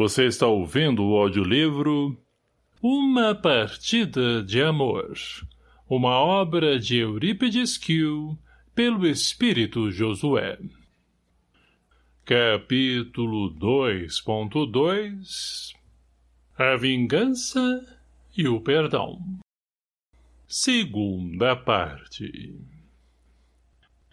Você está ouvindo o audiolivro Uma Partida de Amor, uma obra de Eurípides Kiel, pelo Espírito Josué. Capítulo 2.2 A Vingança e o Perdão Segunda parte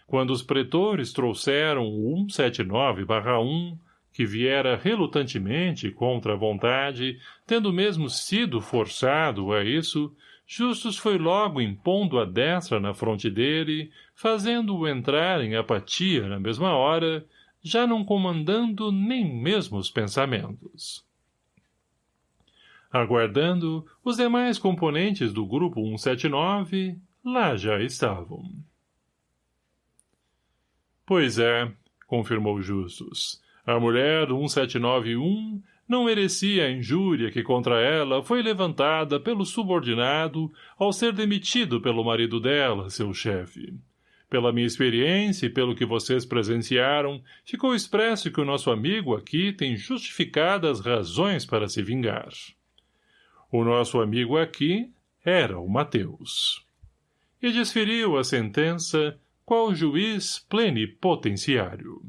Quando os pretores trouxeram o 179-1 que viera relutantemente contra a vontade, tendo mesmo sido forçado a isso, Justus foi logo impondo a destra na fronte dele, fazendo-o entrar em apatia na mesma hora, já não comandando nem mesmo os pensamentos. Aguardando, os demais componentes do grupo 179 lá já estavam. Pois é, confirmou Justus, a mulher 1791 não merecia a injúria que contra ela foi levantada pelo subordinado ao ser demitido pelo marido dela, seu chefe. Pela minha experiência e pelo que vocês presenciaram, ficou expresso que o nosso amigo aqui tem justificadas razões para se vingar. O nosso amigo aqui era o Mateus. E desferiu a sentença qual juiz plenipotenciário.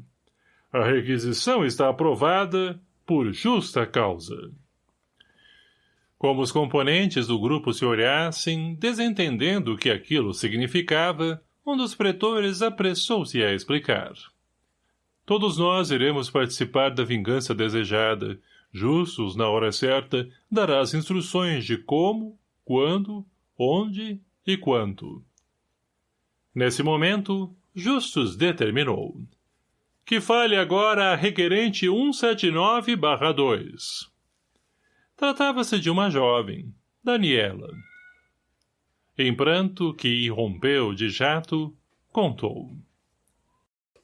A requisição está aprovada por justa causa. Como os componentes do grupo se olhassem, desentendendo o que aquilo significava, um dos pretores apressou-se a explicar. Todos nós iremos participar da vingança desejada. Justus, na hora certa, dará as instruções de como, quando, onde e quanto. Nesse momento, Justus determinou que fale agora a requerente 179-2. Tratava-se de uma jovem, Daniela. Em pranto, que irrompeu de jato, contou.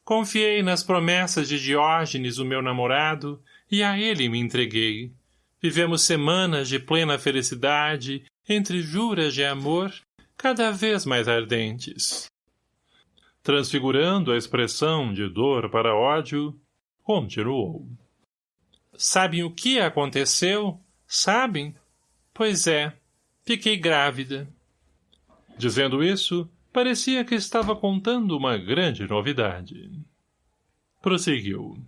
Confiei nas promessas de Diógenes, o meu namorado, e a ele me entreguei. Vivemos semanas de plena felicidade, entre juras de amor, cada vez mais ardentes transfigurando a expressão de dor para ódio, continuou. Sabem o que aconteceu? Sabem? Pois é, fiquei grávida. Dizendo isso, parecia que estava contando uma grande novidade. Prosseguiu.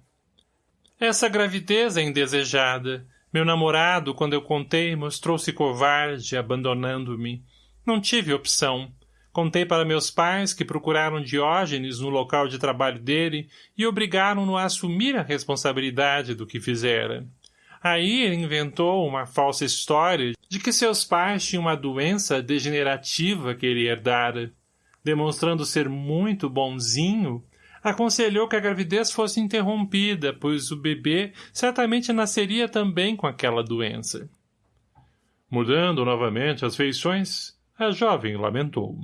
Essa gravidez é indesejada. Meu namorado, quando eu contei, mostrou-se covarde, abandonando-me. Não tive opção. Contei para meus pais que procuraram Diógenes no local de trabalho dele e obrigaram-no a assumir a responsabilidade do que fizera. Aí ele inventou uma falsa história de que seus pais tinham uma doença degenerativa que ele herdara. Demonstrando ser muito bonzinho, aconselhou que a gravidez fosse interrompida, pois o bebê certamente nasceria também com aquela doença. Mudando novamente as feições, a jovem lamentou.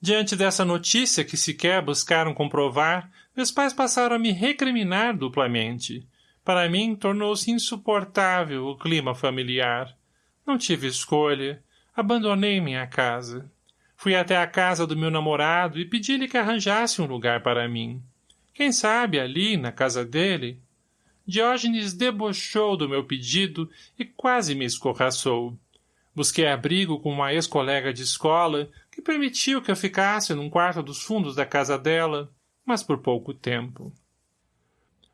Diante dessa notícia que sequer buscaram comprovar, meus pais passaram a me recriminar duplamente. Para mim, tornou-se insuportável o clima familiar. Não tive escolha. Abandonei minha casa. Fui até a casa do meu namorado e pedi-lhe que arranjasse um lugar para mim. Quem sabe ali, na casa dele? Diógenes debochou do meu pedido e quase me escorraçou. Busquei abrigo com uma ex-colega de escola, que permitiu que eu ficasse num quarto dos fundos da casa dela, mas por pouco tempo.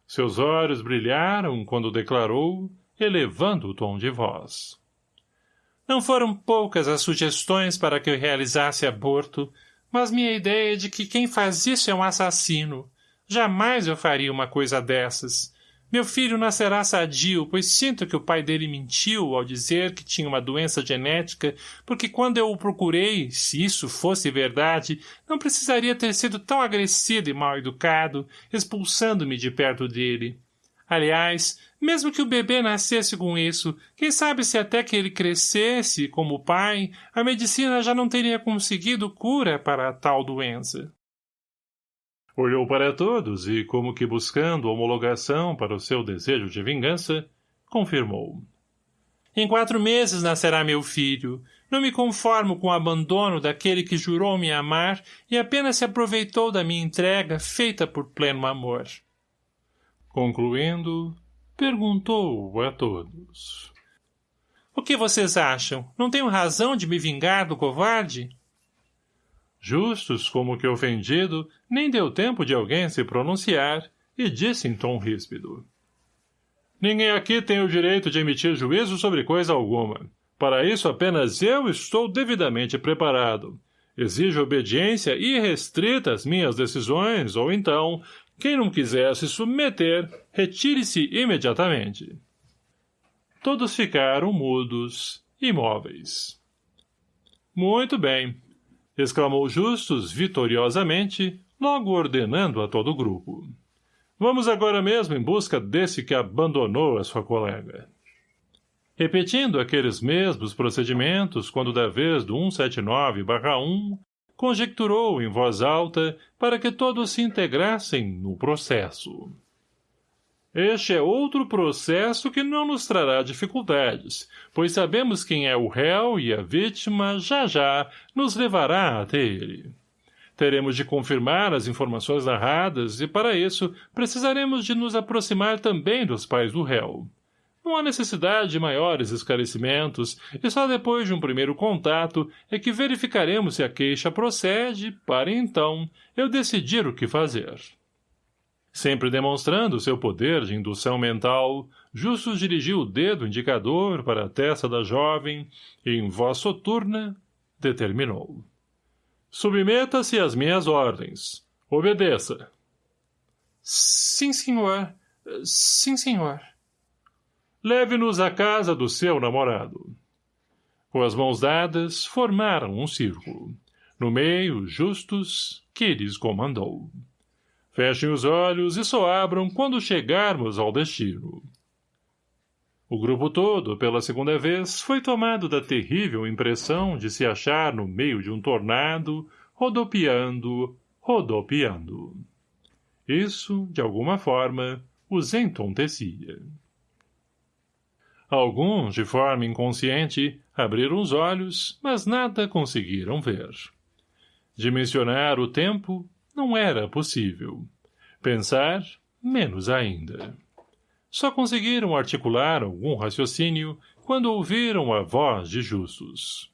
Seus olhos brilharam quando declarou, elevando o tom de voz. Não foram poucas as sugestões para que eu realizasse aborto, mas minha ideia é de que quem faz isso é um assassino. Jamais eu faria uma coisa dessas. Meu filho nascerá sadio, pois sinto que o pai dele mentiu ao dizer que tinha uma doença genética, porque quando eu o procurei, se isso fosse verdade, não precisaria ter sido tão agressivo e mal educado, expulsando-me de perto dele. Aliás, mesmo que o bebê nascesse com isso, quem sabe se até que ele crescesse, como pai, a medicina já não teria conseguido cura para tal doença. Olhou para todos e, como que buscando homologação para o seu desejo de vingança, confirmou. Em quatro meses nascerá meu filho. Não me conformo com o abandono daquele que jurou me amar e apenas se aproveitou da minha entrega feita por pleno amor. Concluindo, perguntou a todos. O que vocês acham? Não tenho razão de me vingar do covarde? Justus, como que ofendido, nem deu tempo de alguém se pronunciar, e disse em tom ríspido. Ninguém aqui tem o direito de emitir juízo sobre coisa alguma. Para isso apenas eu estou devidamente preparado. Exijo obediência irrestrita às minhas decisões, ou então, quem não quiser se submeter, retire-se imediatamente. Todos ficaram mudos, imóveis. Muito bem, exclamou Justus vitoriosamente, logo ordenando a todo o grupo. Vamos agora mesmo em busca desse que abandonou a sua colega. Repetindo aqueles mesmos procedimentos quando da vez do 179-1, conjecturou em voz alta para que todos se integrassem no processo. Este é outro processo que não nos trará dificuldades, pois sabemos quem é o réu e a vítima já já nos levará até ele. Teremos de confirmar as informações narradas e, para isso, precisaremos de nos aproximar também dos pais do réu. Não há necessidade de maiores esclarecimentos, e só depois de um primeiro contato é que verificaremos se a queixa procede, para então eu decidir o que fazer. Sempre demonstrando seu poder de indução mental, Justus dirigiu o dedo indicador para a testa da jovem e, em voz soturna, determinou. Submeta-se às minhas ordens. Obedeça. Sim, senhor. Sim, senhor. Leve-nos à casa do seu namorado. Com as mãos dadas, formaram um círculo. No meio, Justus, que lhes comandou. Fechem os olhos e só abram quando chegarmos ao destino. O grupo todo, pela segunda vez, foi tomado da terrível impressão de se achar no meio de um tornado, rodopiando, rodopiando. Isso, de alguma forma, os entontecia. Alguns, de forma inconsciente, abriram os olhos, mas nada conseguiram ver. Dimensionar o tempo não era possível. Pensar, menos ainda. Só conseguiram articular algum raciocínio quando ouviram a voz de Justus.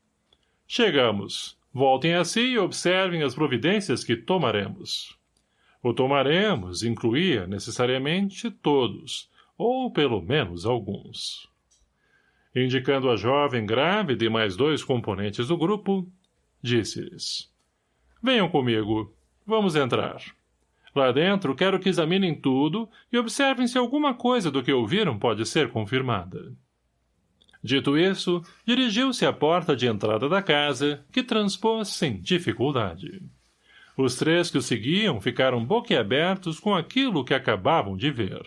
Chegamos. Voltem a si e observem as providências que tomaremos. O tomaremos incluía necessariamente todos, ou pelo menos alguns. Indicando a jovem grávida e mais dois componentes do grupo, disse-lhes. Venham comigo. Vamos entrar. Lá dentro, quero que examinem tudo e observem se alguma coisa do que ouviram pode ser confirmada. Dito isso, dirigiu-se à porta de entrada da casa, que transpôs sem dificuldade. Os três que o seguiam ficaram boquiabertos com aquilo que acabavam de ver.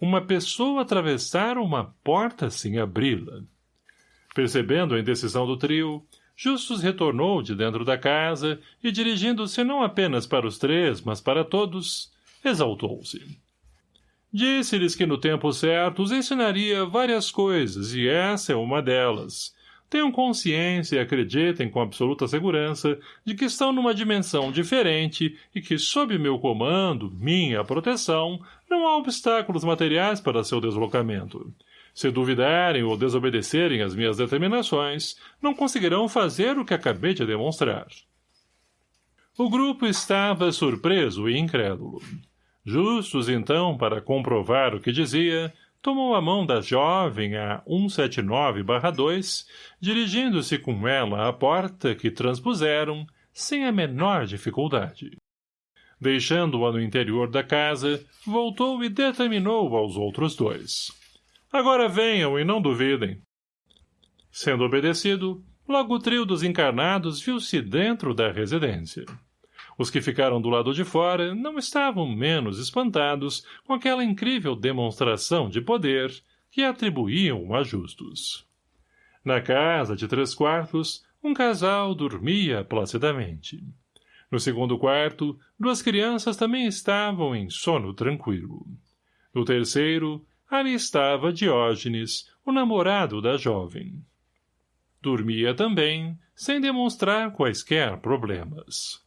Uma pessoa atravessar uma porta sem abri-la. Percebendo a indecisão do trio, Justus retornou de dentro da casa e, dirigindo-se não apenas para os três, mas para todos, exaltou-se. Disse-lhes que no tempo certo os ensinaria várias coisas, e essa é uma delas. Tenham consciência e acreditem com absoluta segurança de que estão numa dimensão diferente e que, sob meu comando, minha proteção, não há obstáculos materiais para seu deslocamento. Se duvidarem ou desobedecerem às minhas determinações, não conseguirão fazer o que acabei de demonstrar. O grupo estava surpreso e incrédulo. Justus, então, para comprovar o que dizia, tomou a mão da jovem a 179-2, dirigindo-se com ela à porta que transpuseram, sem a menor dificuldade. Deixando-a no interior da casa, voltou e determinou aos outros dois. Agora venham e não duvidem. Sendo obedecido, logo o trio dos encarnados viu-se dentro da residência. Os que ficaram do lado de fora não estavam menos espantados com aquela incrível demonstração de poder que atribuíam a justos. Na casa de três quartos, um casal dormia placidamente. No segundo quarto, duas crianças também estavam em sono tranquilo. No terceiro, Ali estava Diógenes, o namorado da jovem. Dormia também, sem demonstrar quaisquer problemas.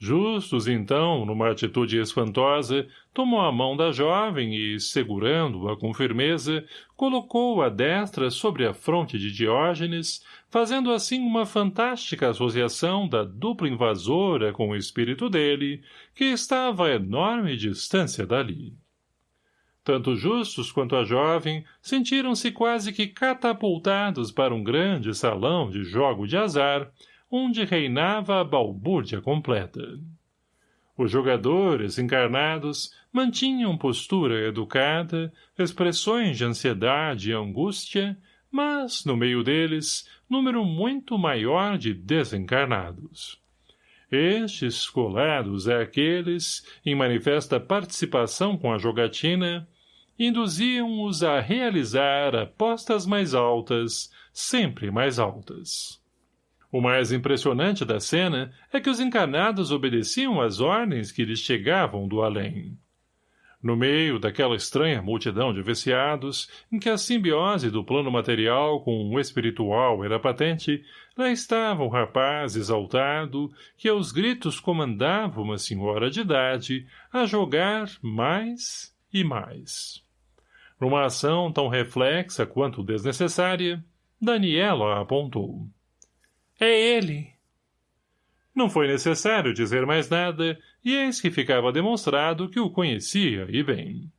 Justus, então, numa atitude espantosa, tomou a mão da jovem e, segurando-a com firmeza, colocou a destra sobre a fronte de Diógenes, fazendo assim uma fantástica associação da dupla invasora com o espírito dele, que estava a enorme distância dali. Tanto Justus quanto a jovem sentiram-se quase que catapultados para um grande salão de jogo de azar, onde reinava a balbúrdia completa. Os jogadores encarnados mantinham postura educada, expressões de ansiedade e angústia, mas, no meio deles, número muito maior de desencarnados. Estes, colados àqueles, em manifesta participação com a jogatina, induziam-os a realizar apostas mais altas, sempre mais altas. O mais impressionante da cena é que os encarnados obedeciam às ordens que lhes chegavam do além. No meio daquela estranha multidão de viciados, em que a simbiose do plano material com o espiritual era patente, lá estava um rapaz exaltado, que aos gritos comandava uma senhora de idade a jogar mais e mais. Numa ação tão reflexa quanto desnecessária, Daniela apontou. É ele. Não foi necessário dizer mais nada, e eis que ficava demonstrado que o conhecia e bem.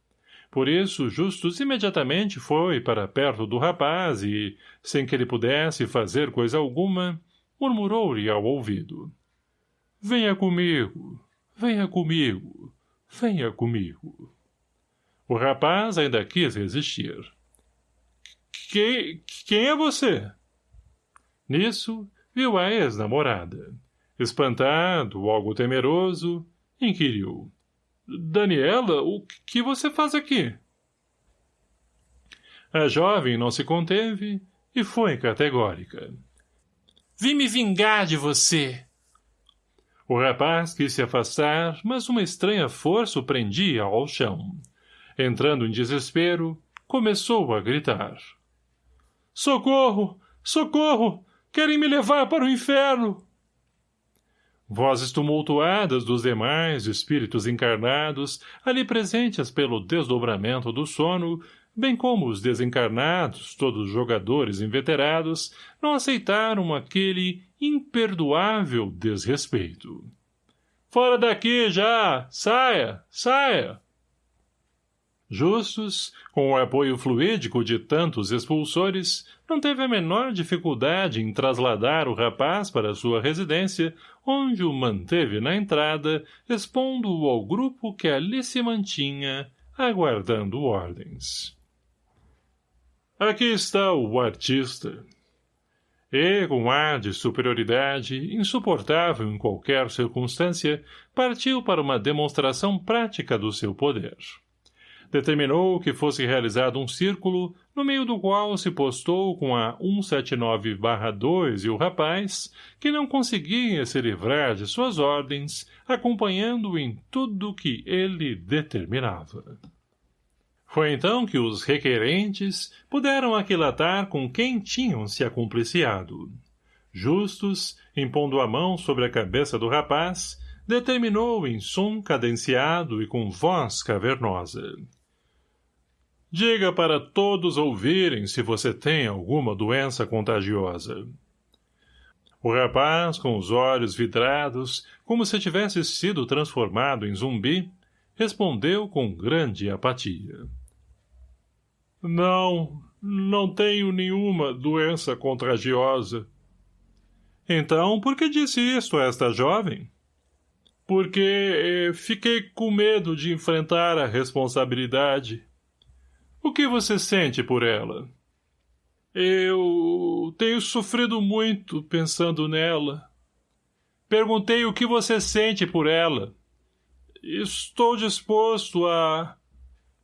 Por isso, Justus imediatamente foi para perto do rapaz e, sem que ele pudesse fazer coisa alguma, murmurou-lhe ao ouvido. Venha comigo, venha comigo, venha comigo. O rapaz ainda quis resistir. Quem, quem é você? Nisso, viu a ex-namorada. Espantado, algo temeroso, inquiriu. Daniela, o que você faz aqui? A jovem não se conteve e foi categórica. Vim me vingar de você. O rapaz quis se afastar, mas uma estranha força o prendia ao chão. Entrando em desespero, começou a gritar. Socorro! Socorro! Querem me levar para o inferno! Vozes tumultuadas dos demais espíritos encarnados, ali presentes pelo desdobramento do sono, bem como os desencarnados, todos jogadores inveterados, não aceitaram aquele imperdoável desrespeito. Fora daqui já! Saia! Saia! Justus, com o apoio fluídico de tantos expulsores, não teve a menor dificuldade em trasladar o rapaz para sua residência, onde o manteve na entrada, expondo-o ao grupo que ali se mantinha, aguardando ordens. Aqui está o artista. E, com ar de superioridade, insuportável em qualquer circunstância, partiu para uma demonstração prática do seu poder determinou que fosse realizado um círculo, no meio do qual se postou com a 179-2 e o rapaz, que não conseguia se livrar de suas ordens, acompanhando-o em tudo que ele determinava. Foi então que os requerentes puderam aquilatar com quem tinham se acumpliciado. Justus, impondo a mão sobre a cabeça do rapaz, determinou em som cadenciado e com voz cavernosa. Diga para todos ouvirem se você tem alguma doença contagiosa. O rapaz, com os olhos vidrados, como se tivesse sido transformado em zumbi, respondeu com grande apatia. Não, não tenho nenhuma doença contagiosa. Então, por que disse isto a esta jovem? Porque eh, fiquei com medo de enfrentar a responsabilidade. O que você sente por ela? Eu tenho sofrido muito pensando nela. Perguntei o que você sente por ela. Estou disposto a...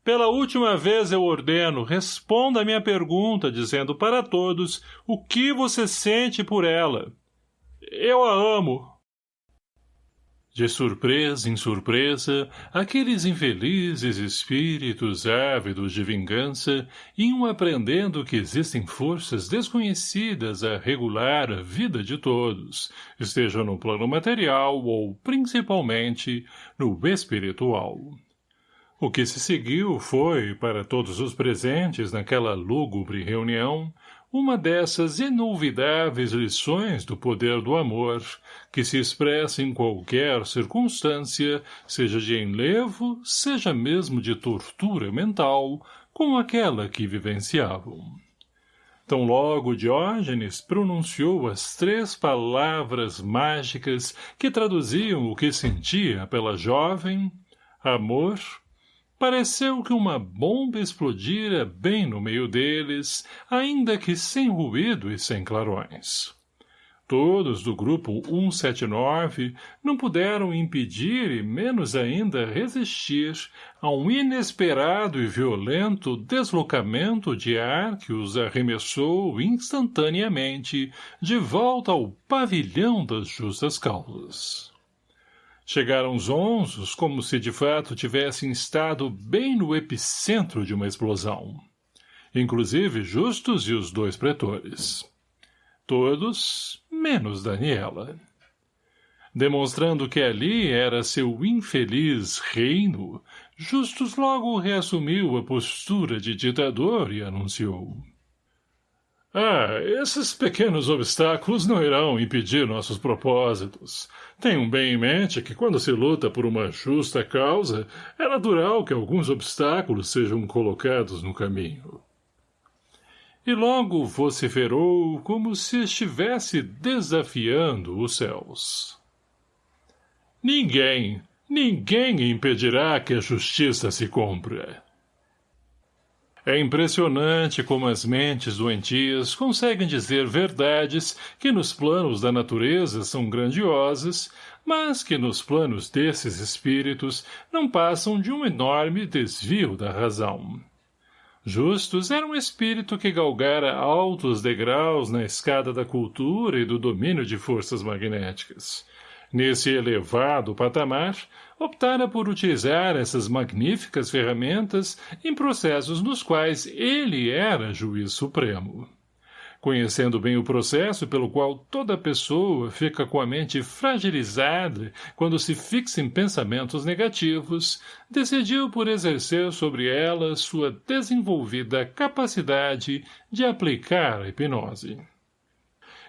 Pela última vez eu ordeno, responda a minha pergunta, dizendo para todos o que você sente por ela. Eu a amo. De surpresa em surpresa, aqueles infelizes espíritos ávidos de vingança iam aprendendo que existem forças desconhecidas a regular a vida de todos, esteja no plano material ou, principalmente, no espiritual. O que se seguiu foi, para todos os presentes naquela lúgubre reunião, uma dessas inolvidáveis lições do poder do amor, que se expressa em qualquer circunstância, seja de enlevo, seja mesmo de tortura mental, como aquela que vivenciavam. Tão logo Diógenes pronunciou as três palavras mágicas que traduziam o que sentia pela jovem, amor Pareceu que uma bomba explodira bem no meio deles, ainda que sem ruído e sem clarões. Todos do grupo 179 não puderam impedir e menos ainda resistir a um inesperado e violento deslocamento de ar que os arremessou instantaneamente de volta ao pavilhão das justas causas. Chegaram zonzos como se de fato tivessem estado bem no epicentro de uma explosão. Inclusive Justus e os dois pretores. Todos, menos Daniela. Demonstrando que ali era seu infeliz reino, Justus logo reassumiu a postura de ditador e anunciou. Ah, esses pequenos obstáculos não irão impedir nossos propósitos. Tenham bem em mente que quando se luta por uma justa causa, é natural que alguns obstáculos sejam colocados no caminho. E logo vociferou como se estivesse desafiando os céus. Ninguém, ninguém impedirá que a justiça se cumpra. É impressionante como as mentes doentias conseguem dizer verdades que nos planos da natureza são grandiosas, mas que nos planos desses espíritos não passam de um enorme desvio da razão. Justus era um espírito que galgara altos degraus na escada da cultura e do domínio de forças magnéticas. Nesse elevado patamar, optara por utilizar essas magníficas ferramentas em processos nos quais ele era juiz supremo. Conhecendo bem o processo pelo qual toda pessoa fica com a mente fragilizada quando se fixa em pensamentos negativos, decidiu por exercer sobre ela sua desenvolvida capacidade de aplicar a hipnose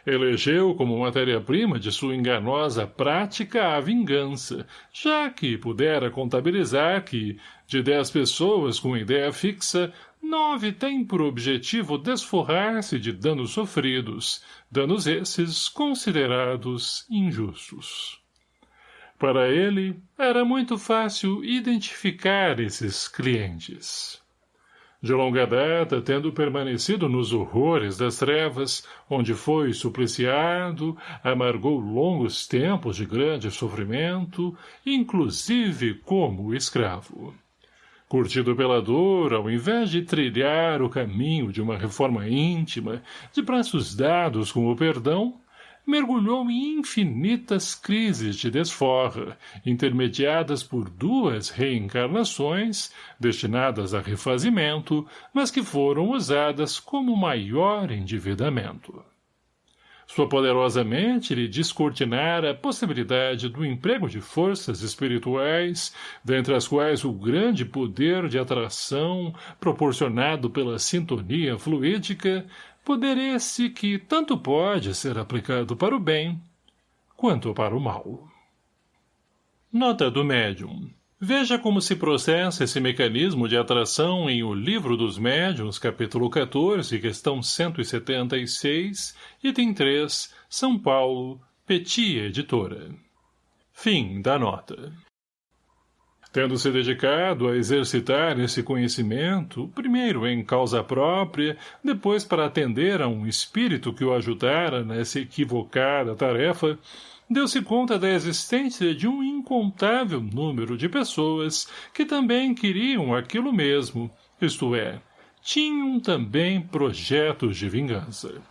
elegeu como matéria-prima de sua enganosa prática a vingança, já que pudera contabilizar que, de dez pessoas com ideia fixa, nove têm por objetivo desforrar-se de danos sofridos, danos esses considerados injustos. Para ele, era muito fácil identificar esses clientes de longa data tendo permanecido nos horrores das trevas, onde foi supliciado, amargou longos tempos de grande sofrimento, inclusive como escravo. Curtido pela dor, ao invés de trilhar o caminho de uma reforma íntima, de braços dados com o perdão, mergulhou em infinitas crises de desforra, intermediadas por duas reencarnações, destinadas a refazimento, mas que foram usadas como maior endividamento. Sua poderosa mente lhe descortinara a possibilidade do emprego de forças espirituais, dentre as quais o grande poder de atração proporcionado pela sintonia fluídica poder esse que tanto pode ser aplicado para o bem quanto para o mal. Nota do médium. Veja como se processa esse mecanismo de atração em O Livro dos Médiuns, capítulo 14, questão 176, item 3, São Paulo, Petit Editora. Fim da nota. Tendo se dedicado a exercitar esse conhecimento, primeiro em causa própria, depois para atender a um espírito que o ajudara nessa equivocada tarefa, deu-se conta da existência de um incontável número de pessoas que também queriam aquilo mesmo, isto é, tinham também projetos de vingança.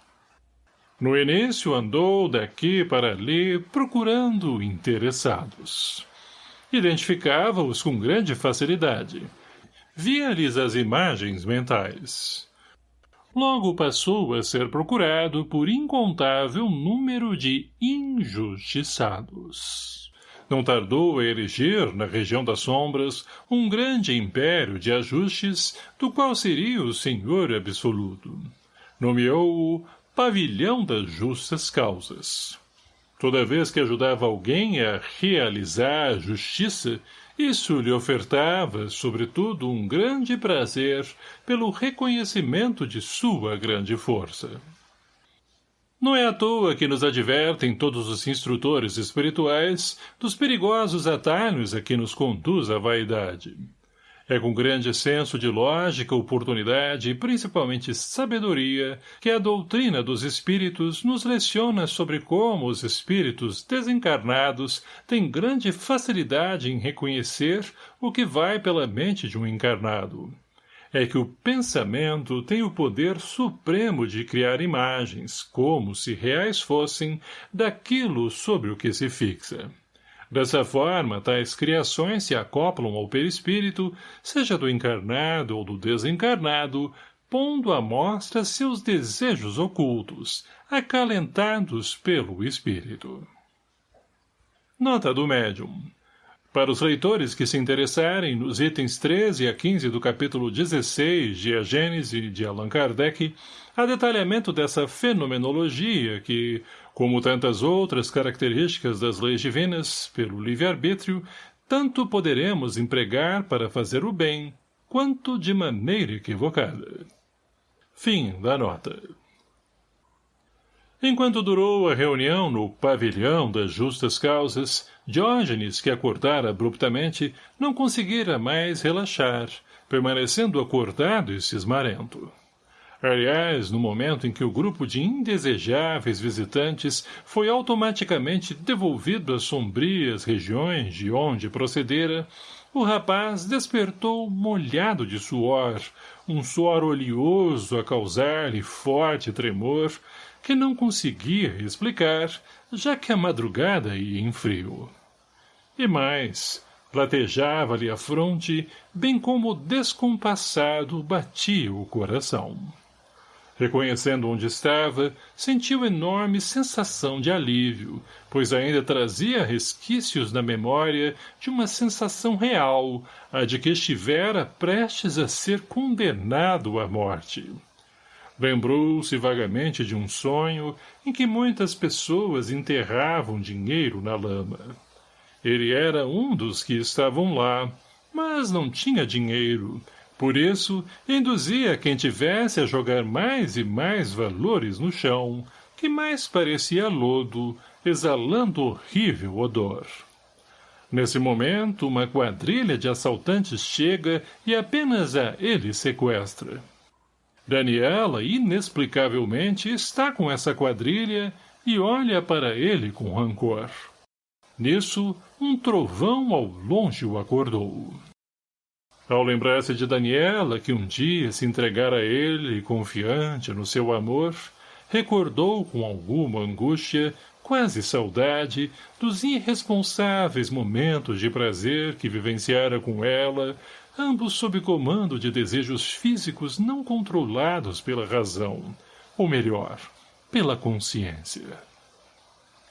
No início andou daqui para ali procurando interessados. Identificava-os com grande facilidade. Via-lhes as imagens mentais. Logo passou a ser procurado por incontável número de injustiçados. Não tardou a erigir, na região das sombras, um grande império de ajustes, do qual seria o senhor absoluto. Nomeou-o pavilhão das justas causas. Toda vez que ajudava alguém a realizar a justiça, isso lhe ofertava, sobretudo, um grande prazer pelo reconhecimento de sua grande força. Não é à toa que nos advertem todos os instrutores espirituais dos perigosos atalhos a que nos conduz a vaidade. É com grande senso de lógica, oportunidade e principalmente sabedoria que a doutrina dos espíritos nos leciona sobre como os espíritos desencarnados têm grande facilidade em reconhecer o que vai pela mente de um encarnado. É que o pensamento tem o poder supremo de criar imagens, como se reais fossem, daquilo sobre o que se fixa. Dessa forma, tais criações se acoplam ao perispírito, seja do encarnado ou do desencarnado, pondo à mostra seus desejos ocultos, acalentados pelo espírito. Nota do médium. Para os leitores que se interessarem nos itens 13 a 15 do capítulo 16 de A Gênese de Allan Kardec, há detalhamento dessa fenomenologia que, como tantas outras características das leis divinas, pelo livre-arbítrio, tanto poderemos empregar para fazer o bem, quanto de maneira equivocada. Fim da nota. Enquanto durou a reunião no pavilhão das justas causas, Diógenes, que acordara abruptamente, não conseguira mais relaxar, permanecendo acordado e cismarento. Aliás, no momento em que o grupo de indesejáveis visitantes foi automaticamente devolvido às sombrias regiões de onde procedera, o rapaz despertou molhado de suor, um suor oleoso a causar-lhe forte tremor, que não conseguia explicar, já que a madrugada ia em frio. E mais, latejava-lhe a fronte, bem como descompassado batia o coração. Reconhecendo onde estava, sentiu enorme sensação de alívio, pois ainda trazia resquícios na memória de uma sensação real, a de que estivera prestes a ser condenado à morte. Lembrou-se vagamente de um sonho em que muitas pessoas enterravam dinheiro na lama. Ele era um dos que estavam lá, mas não tinha dinheiro, por isso, induzia quem tivesse a jogar mais e mais valores no chão, que mais parecia lodo, exalando horrível odor. Nesse momento, uma quadrilha de assaltantes chega e apenas a ele sequestra. Daniela, inexplicavelmente, está com essa quadrilha e olha para ele com rancor. Nisso, um trovão ao longe o acordou. Ao lembrar-se de Daniela, que um dia se entregara a ele, confiante no seu amor, recordou com alguma angústia, quase saudade, dos irresponsáveis momentos de prazer que vivenciara com ela, ambos sob comando de desejos físicos não controlados pela razão, ou melhor, pela consciência.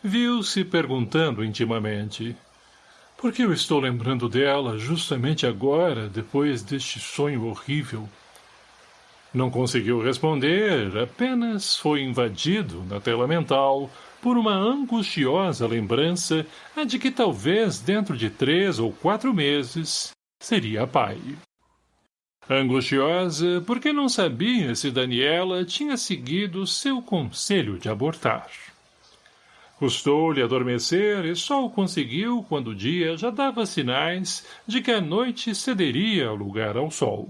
Viu-se perguntando intimamente, por que eu estou lembrando dela justamente agora, depois deste sonho horrível? Não conseguiu responder, apenas foi invadido, na tela mental, por uma angustiosa lembrança a de que talvez dentro de três ou quatro meses seria pai. Angustiosa porque não sabia se Daniela tinha seguido seu conselho de abortar. Custou-lhe adormecer e só o conseguiu quando o dia já dava sinais de que a noite cederia lugar ao sol.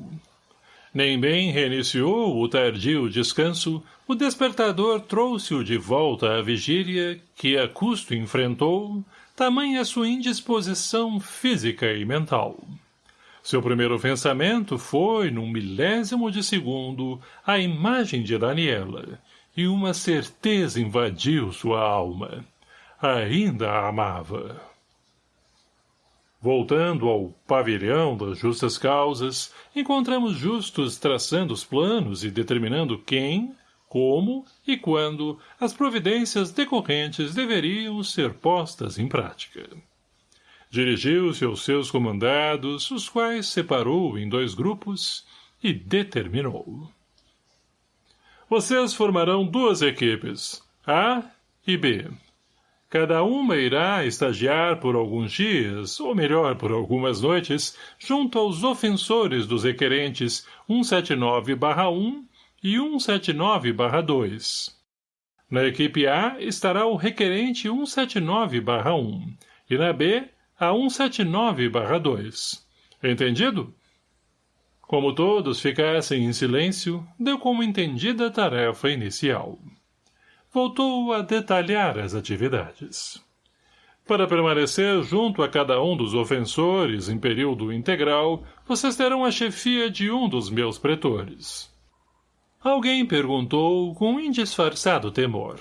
Nem bem reiniciou o tardio descanso, o despertador trouxe-o de volta à vigília, que a custo enfrentou, tamanha sua indisposição física e mental. Seu primeiro pensamento foi, num milésimo de segundo, a imagem de Daniela, e uma certeza invadiu sua alma. Ainda a amava. Voltando ao pavilhão das justas causas, encontramos justos traçando os planos e determinando quem, como e quando as providências decorrentes deveriam ser postas em prática. Dirigiu-se aos seus comandados, os quais separou em dois grupos e determinou. Vocês formarão duas equipes, A e B. Cada uma irá estagiar por alguns dias, ou melhor, por algumas noites, junto aos ofensores dos requerentes 179-1 e 179-2. Na equipe A estará o requerente 179-1 e na B a 179-2. Entendido? Como todos ficassem em silêncio, deu como entendida a tarefa inicial. Voltou a detalhar as atividades. Para permanecer junto a cada um dos ofensores em período integral, vocês terão a chefia de um dos meus pretores. Alguém perguntou com indisfarçado temor.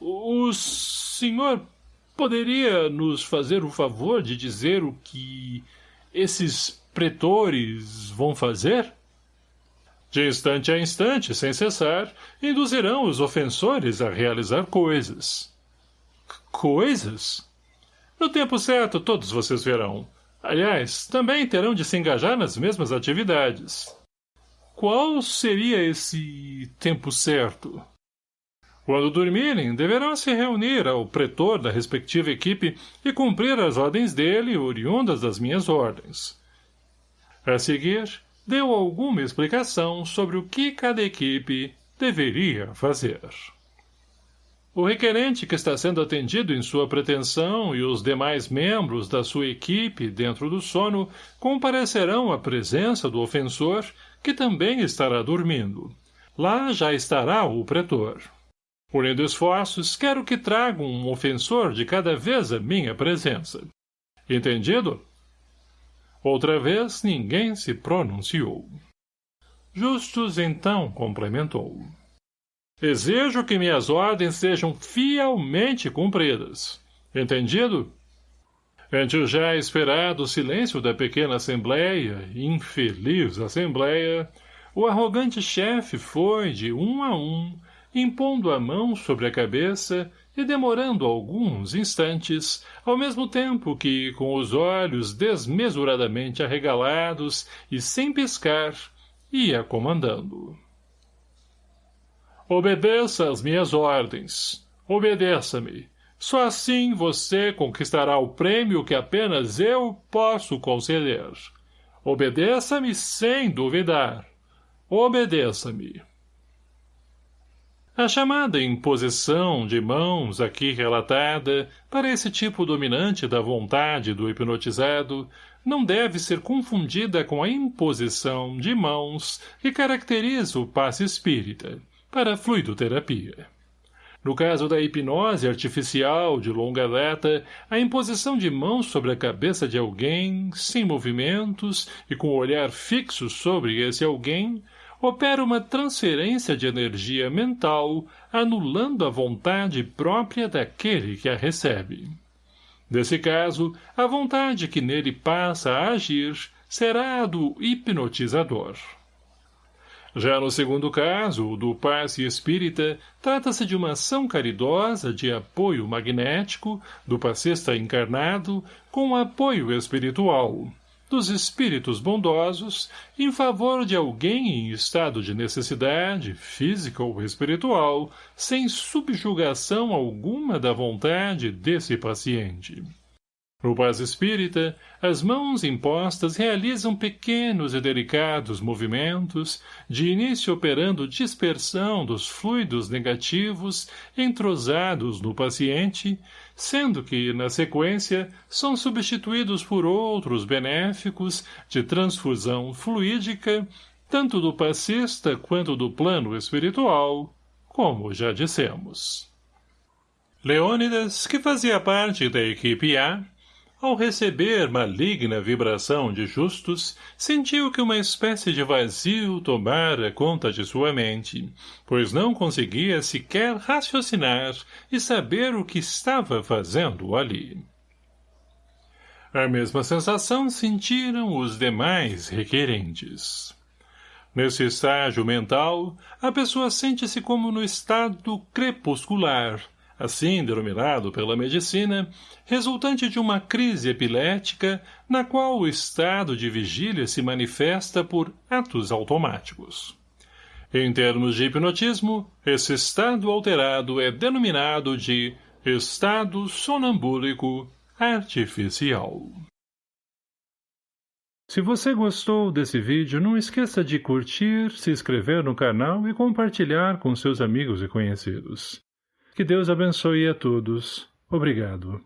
O senhor poderia nos fazer o favor de dizer o que esses pretores vão fazer? De instante a instante, sem cessar, induzirão os ofensores a realizar coisas. Coisas? No tempo certo, todos vocês verão. Aliás, também terão de se engajar nas mesmas atividades. Qual seria esse tempo certo? Quando dormirem, deverão se reunir ao pretor da respectiva equipe e cumprir as ordens dele, oriundas das minhas ordens. A seguir, deu alguma explicação sobre o que cada equipe deveria fazer. O requerente que está sendo atendido em sua pretensão e os demais membros da sua equipe dentro do sono comparecerão à presença do ofensor que também estará dormindo. Lá já estará o pretor. Unindo esforços, quero que tragam um ofensor de cada vez a minha presença. Entendido? Outra vez ninguém se pronunciou. Justus então complementou. Exijo que minhas ordens sejam fielmente cumpridas. Entendido? Ante o já esperado silêncio da pequena assembleia, infeliz assembleia, o arrogante chefe foi, de um a um, impondo a mão sobre a cabeça e demorando alguns instantes, ao mesmo tempo que, com os olhos desmesuradamente arregalados e sem piscar, ia comandando. Obedeça às minhas ordens. Obedeça-me. Só assim você conquistará o prêmio que apenas eu posso conceder. Obedeça-me sem duvidar. Obedeça-me. A chamada imposição de mãos aqui relatada para esse tipo dominante da vontade do hipnotizado não deve ser confundida com a imposição de mãos que caracteriza o passe espírita para fluidoterapia. No caso da hipnose artificial de longa data, a imposição de mãos sobre a cabeça de alguém, sem movimentos e com o olhar fixo sobre esse alguém, opera uma transferência de energia mental, anulando a vontade própria daquele que a recebe. Nesse caso, a vontade que nele passa a agir será a do hipnotizador. Já no segundo caso, o do passe espírita, trata-se de uma ação caridosa de apoio magnético do passista encarnado com apoio espiritual, dos espíritos bondosos, em favor de alguém em estado de necessidade, física ou espiritual, sem subjugação alguma da vontade desse paciente. No paz espírita, as mãos impostas realizam pequenos e delicados movimentos, de início operando dispersão dos fluidos negativos entrosados no paciente, sendo que, na sequência, são substituídos por outros benéficos de transfusão fluídica, tanto do passista quanto do plano espiritual, como já dissemos. Leônidas, que fazia parte da equipe A, ao receber maligna vibração de justos, sentiu que uma espécie de vazio tomara conta de sua mente, pois não conseguia sequer raciocinar e saber o que estava fazendo ali. A mesma sensação sentiram os demais requerentes. Nesse estágio mental, a pessoa sente-se como no estado crepuscular, assim denominado pela medicina, resultante de uma crise epilética na qual o estado de vigília se manifesta por atos automáticos. Em termos de hipnotismo, esse estado alterado é denominado de estado sonambúlico artificial. Se você gostou desse vídeo, não esqueça de curtir, se inscrever no canal e compartilhar com seus amigos e conhecidos. Que Deus abençoe a todos. Obrigado.